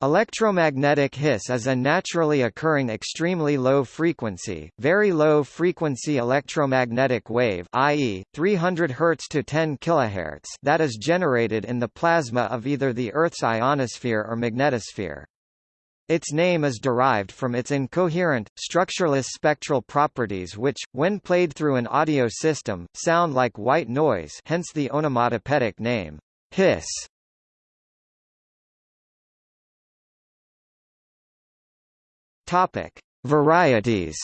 Electromagnetic hiss is a naturally occurring extremely low frequency, very low frequency electromagnetic wave i.e., 300 Hz to 10 kHz that is generated in the plasma of either the Earth's ionosphere or magnetosphere. Its name is derived from its incoherent, structureless spectral properties which, when played through an audio system, sound like white noise hence the onomatopoeic name, hiss. Topic: Varieties.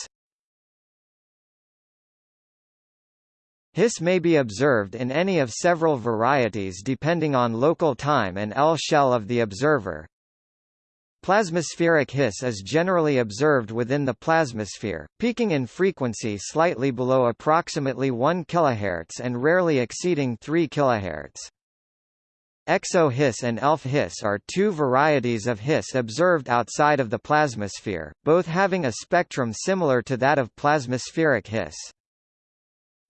Hiss may be observed in any of several varieties depending on local time and L shell of the observer. Plasmaspheric hiss is generally observed within the plasmasphere, peaking in frequency slightly below approximately 1 kHz and rarely exceeding 3 kHz. Exo-hiss and ELF-hiss are two varieties of hiss observed outside of the plasmasphere, both having a spectrum similar to that of plasmaspheric hiss.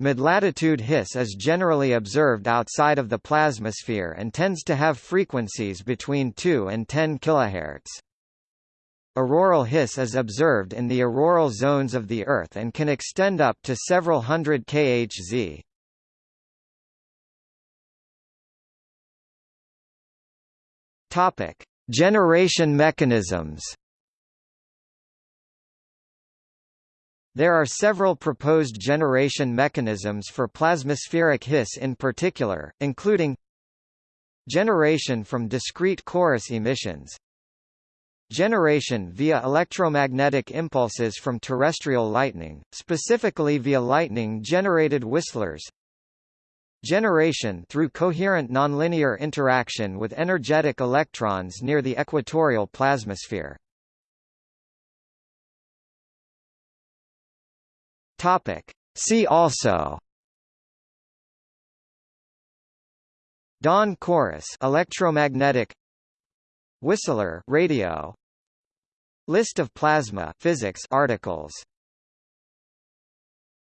Mid-latitude hiss is generally observed outside of the plasmasphere and tends to have frequencies between 2 and 10 kHz. Auroral hiss is observed in the auroral zones of the Earth and can extend up to several hundred kHz. Topic: Generation mechanisms. There are several proposed generation mechanisms for plasmaspheric hiss in particular, including generation from discrete chorus emissions, generation via electromagnetic impulses from terrestrial lightning, specifically via lightning-generated whistlers, Generation through coherent nonlinear interaction with energetic electrons near the equatorial plasmasphere. Topic. See also Dawn chorus electromagnetic Whistler radio List of plasma physics articles